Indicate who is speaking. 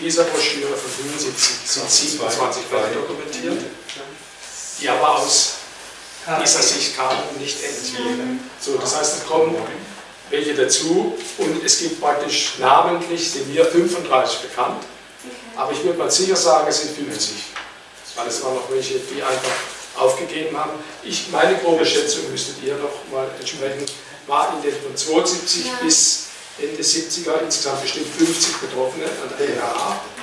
Speaker 1: dieser Broschüre von 75 sind 27 Fälle dokumentiert, die aber aus dieser Sicht kamen und nicht irgendwie. So, das heißt, es kommen welche dazu und es gibt praktisch namentlich, sind mir 35 bekannt, aber ich würde mal sicher sagen, es sind 50, weil es waren noch welche, die einfach aufgegeben haben. Ich, meine grobe Schätzung müsstet ihr noch mal entsprechen, war in den von 72
Speaker 2: Ja.
Speaker 1: bis Ende 70er insgesamt bestimmt 50 Betroffene an der LHA